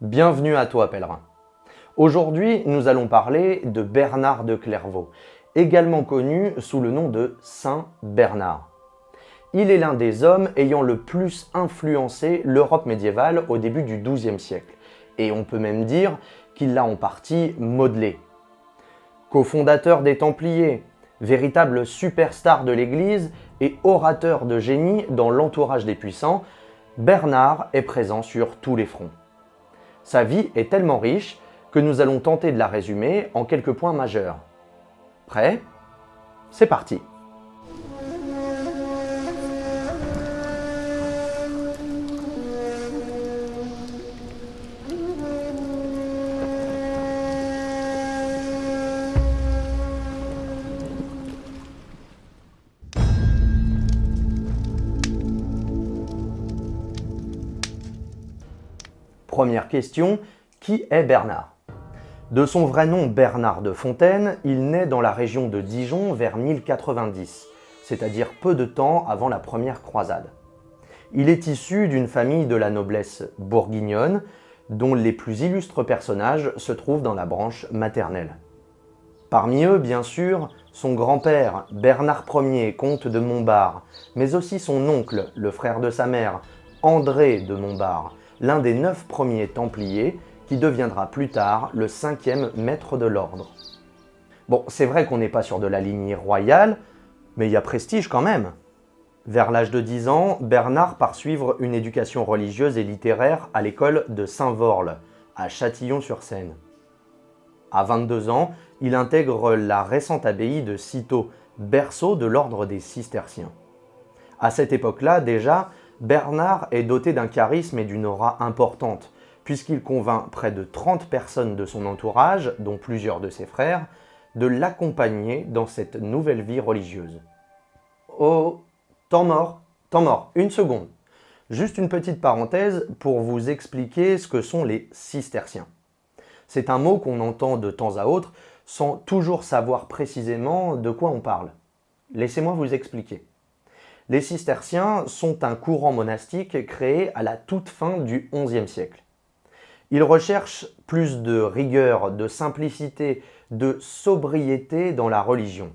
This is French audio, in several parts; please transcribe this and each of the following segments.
Bienvenue à toi pèlerin. Aujourd'hui, nous allons parler de Bernard de Clairvaux, également connu sous le nom de Saint Bernard. Il est l'un des hommes ayant le plus influencé l'Europe médiévale au début du XIIe siècle, et on peut même dire qu'il l'a en partie modelé. Cofondateur des Templiers, véritable superstar de l'Église et orateur de génie dans l'entourage des puissants, Bernard est présent sur tous les fronts. Sa vie est tellement riche que nous allons tenter de la résumer en quelques points majeurs. Prêt? C'est parti Première question, qui est Bernard? De son vrai nom Bernard de Fontaine, il naît dans la région de Dijon vers 1090, c'est-à-dire peu de temps avant la première croisade. Il est issu d'une famille de la noblesse bourguignonne, dont les plus illustres personnages se trouvent dans la branche maternelle. Parmi eux, bien sûr, son grand-père, Bernard Ier, comte de Montbard, mais aussi son oncle, le frère de sa mère, André de Montbard, l'un des neuf premiers Templiers qui deviendra plus tard le cinquième maître de l'ordre. Bon, c'est vrai qu'on n'est pas sur de la lignée royale, mais il y a prestige quand même. Vers l'âge de 10 ans, Bernard part suivre une éducation religieuse et littéraire à l'école de Saint-Vorle, à Châtillon-sur-Seine. À 22 ans, il intègre la récente abbaye de Cîteaux, berceau de l'ordre des cisterciens. À cette époque-là, déjà, Bernard est doté d'un charisme et d'une aura importante, puisqu'il convainc près de 30 personnes de son entourage, dont plusieurs de ses frères, de l'accompagner dans cette nouvelle vie religieuse. Oh, temps mort, temps mort, une seconde. Juste une petite parenthèse pour vous expliquer ce que sont les cisterciens. C'est un mot qu'on entend de temps à autre sans toujours savoir précisément de quoi on parle. Laissez-moi vous expliquer. Les cisterciens sont un courant monastique créé à la toute fin du XIe siècle. Ils recherchent plus de rigueur, de simplicité, de sobriété dans la religion.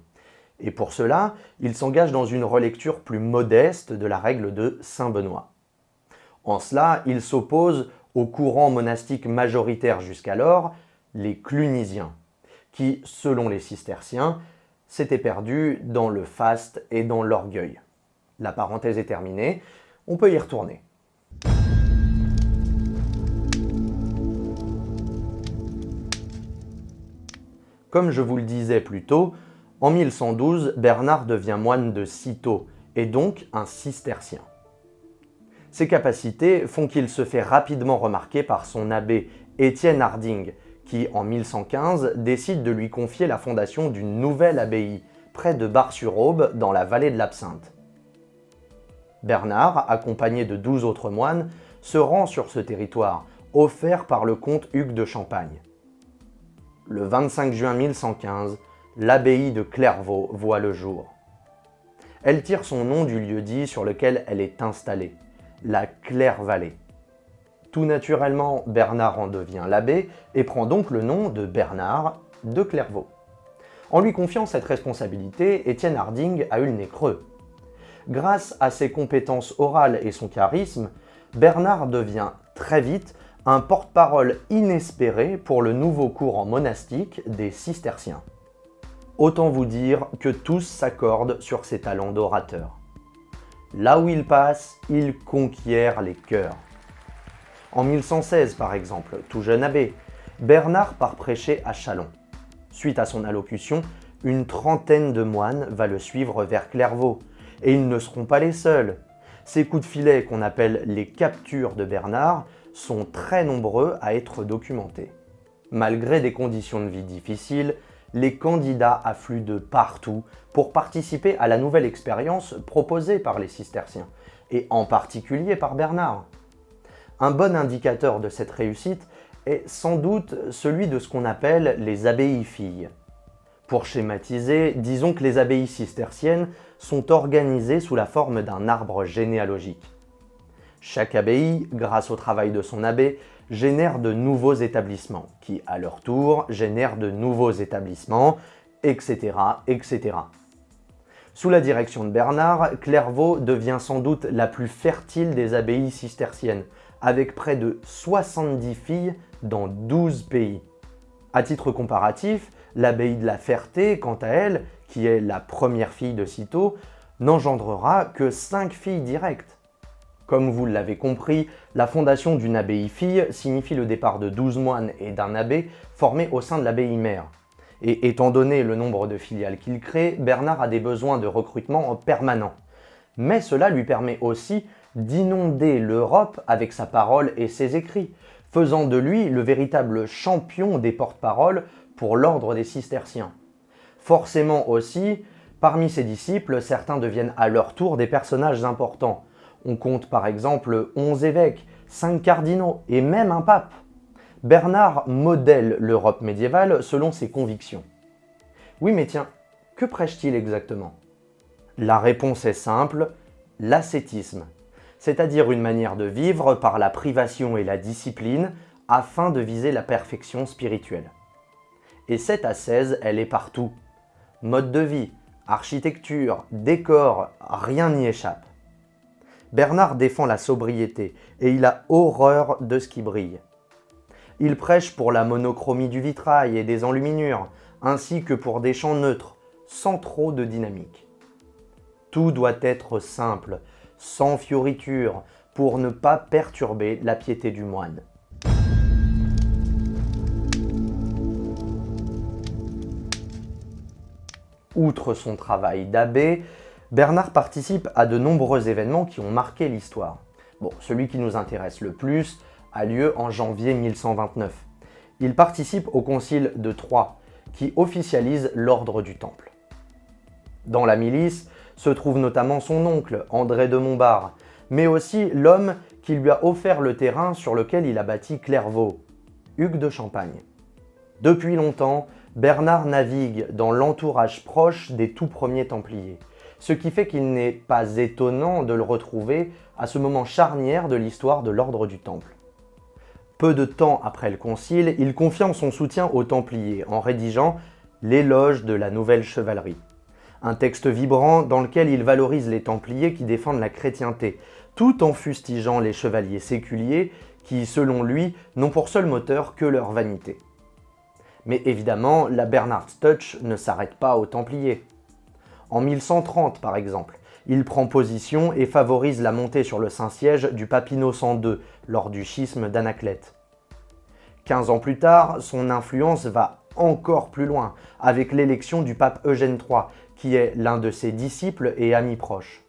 Et pour cela, ils s'engagent dans une relecture plus modeste de la règle de Saint Benoît. En cela, ils s'opposent au courant monastique majoritaire jusqu'alors, les clunisiens, qui, selon les cisterciens, s'étaient perdus dans le faste et dans l'orgueil. La parenthèse est terminée, on peut y retourner. Comme je vous le disais plus tôt, en 1112, Bernard devient moine de Cîteaux et donc un cistercien. Ses capacités font qu'il se fait rapidement remarquer par son abbé Étienne Harding, qui en 1115 décide de lui confier la fondation d'une nouvelle abbaye, près de Bar-sur-Aube, dans la vallée de l'Absinthe. Bernard, accompagné de douze autres moines, se rend sur ce territoire, offert par le comte Hugues de Champagne. Le 25 juin 1115, l'abbaye de Clairvaux voit le jour. Elle tire son nom du lieu-dit sur lequel elle est installée, la Claire-Vallée. Tout naturellement, Bernard en devient l'abbé et prend donc le nom de Bernard de Clairvaux. En lui confiant cette responsabilité, Étienne Harding a eu le nez creux. Grâce à ses compétences orales et son charisme, Bernard devient très vite un porte-parole inespéré pour le nouveau courant monastique des cisterciens. Autant vous dire que tous s'accordent sur ses talents d'orateur. Là où il passe, il conquiert les cœurs. En 1116 par exemple, tout jeune abbé, Bernard part prêcher à Chalon. Suite à son allocution, une trentaine de moines va le suivre vers Clairvaux, et ils ne seront pas les seuls. Ces coups de filet qu'on appelle les captures de Bernard sont très nombreux à être documentés. Malgré des conditions de vie difficiles, les candidats affluent de partout pour participer à la nouvelle expérience proposée par les cisterciens, et en particulier par Bernard. Un bon indicateur de cette réussite est sans doute celui de ce qu'on appelle les abbayes filles. Pour schématiser, disons que les abbayes cisterciennes sont organisées sous la forme d'un arbre généalogique. Chaque abbaye, grâce au travail de son abbé, génèrent de nouveaux établissements, qui à leur tour génèrent de nouveaux établissements, etc. etc. Sous la direction de Bernard, Clairvaux devient sans doute la plus fertile des abbayes cisterciennes, avec près de 70 filles dans 12 pays. À titre comparatif, l'abbaye de la Ferté, quant à elle, qui est la première fille de Cîteaux, n'engendrera que 5 filles directes. Comme vous l'avez compris, la fondation d'une abbaye fille signifie le départ de 12 moines et d'un abbé formés au sein de l'abbaye mère. Et étant donné le nombre de filiales qu'il crée, Bernard a des besoins de recrutement en permanent. Mais cela lui permet aussi d'inonder l'Europe avec sa parole et ses écrits, faisant de lui le véritable champion des porte-paroles pour l'ordre des cisterciens. Forcément aussi, parmi ses disciples, certains deviennent à leur tour des personnages importants. On compte par exemple 11 évêques, 5 cardinaux et même un pape. Bernard modèle l'Europe médiévale selon ses convictions. Oui mais tiens, que prêche-t-il exactement? La réponse est simple, l'ascétisme, c'est-à-dire une manière de vivre par la privation et la discipline afin de viser la perfection spirituelle. Et cette ascèse, elle est partout. Mode de vie, architecture, décor, rien n'y échappe. Bernard défend la sobriété et il a horreur de ce qui brille. Il prêche pour la monochromie du vitrail et des enluminures, ainsi que pour des champs neutres, sans trop de dynamique. Tout doit être simple, sans fioritures, pour ne pas perturber la piété du moine. Outre son travail d'abbé, Bernard participe à de nombreux événements qui ont marqué l'histoire. Bon, celui qui nous intéresse le plus, a lieu en janvier 1129. Il participe au concile de Troyes, qui officialise l'ordre du Temple. Dans la milice se trouve notamment son oncle, André de Montbard, mais aussi l'homme qui lui a offert le terrain sur lequel il a bâti Clairvaux, Hugues de Champagne. Depuis longtemps, Bernard navigue dans l'entourage proche des tout premiers Templiers, ce qui fait qu'il n'est pas étonnant de le retrouver à ce moment charnière de l'histoire de l'ordre du Temple. Peu de temps après le concile, il confirme son soutien aux Templiers en rédigeant l'éloge de la nouvelle chevalerie. Un texte vibrant dans lequel il valorise les Templiers qui défendent la chrétienté, tout en fustigeant les chevaliers séculiers qui, selon lui, n'ont pour seul moteur que leur vanité. Mais évidemment, la Bernard's Touch ne s'arrête pas aux Templiers. En 1130 par exemple, il prend position et favorise la montée sur le Saint-Siège du pape Innocent II lors du schisme d'Anaclète. 15 ans plus tard, son influence va encore plus loin avec l'élection du pape Eugène III, qui est l'un de ses disciples et amis proches.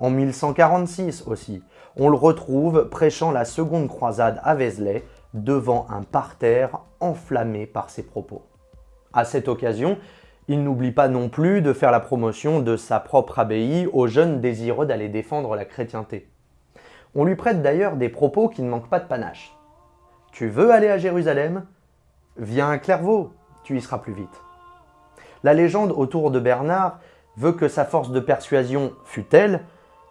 En 1146 aussi, on le retrouve prêchant la seconde croisade à Vézelay devant un parterre enflammé par ses propos. À cette occasion, il n'oublie pas non plus de faire la promotion de sa propre abbaye aux jeunes désireux d'aller défendre la chrétienté. On lui prête d'ailleurs des propos qui ne manquent pas de panache. Tu veux aller à Jérusalem? Viens à Clairvaux, tu y seras plus vite. La légende autour de Bernard veut que sa force de persuasion fut telle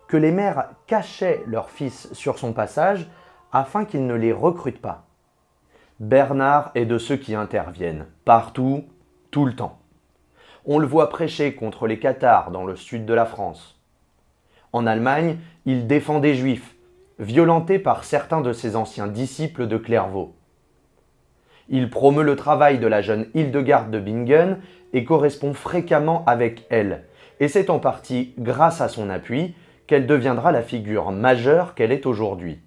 que les mères cachaient leurs fils sur son passage afin qu'ils ne les recrutent pas. Bernard est de ceux qui interviennent, partout, tout le temps. On le voit prêcher contre les Cathares dans le sud de la France. En Allemagne, il défend des Juifs, violentés par certains de ses anciens disciples de Clairvaux. Il promeut le travail de la jeune Hildegarde de Bingen et correspond fréquemment avec elle, et c'est en partie grâce à son appui qu'elle deviendra la figure majeure qu'elle est aujourd'hui.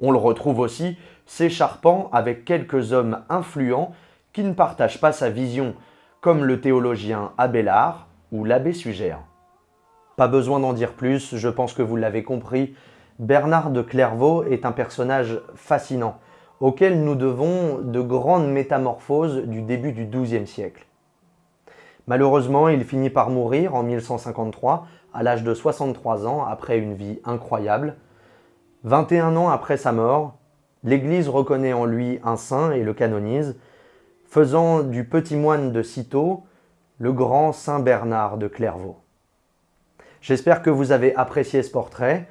On le retrouve aussi s'écharpant avec quelques hommes influents qui ne partagent pas sa vision comme le théologien Abélard ou l'abbé Sugère. Pas besoin d'en dire plus, je pense que vous l'avez compris, Bernard de Clairvaux est un personnage fascinant, auquel nous devons de grandes métamorphoses du début du XIIe siècle. Malheureusement, il finit par mourir en 1153, à l'âge de 63 ans, après une vie incroyable. 21 ans après sa mort, l'Église reconnaît en lui un saint et le canonise, faisant du petit moine de Cîteaux le grand Saint Bernard de Clairvaux. J'espère que vous avez apprécié ce portrait.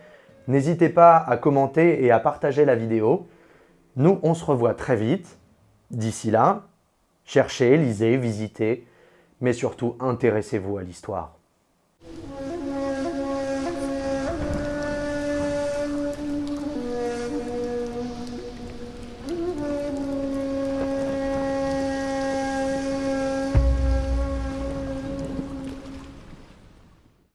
N'hésitez pas à commenter et à partager la vidéo. Nous, on se revoit très vite. D'ici là, cherchez, lisez, visitez, mais surtout intéressez-vous à l'histoire.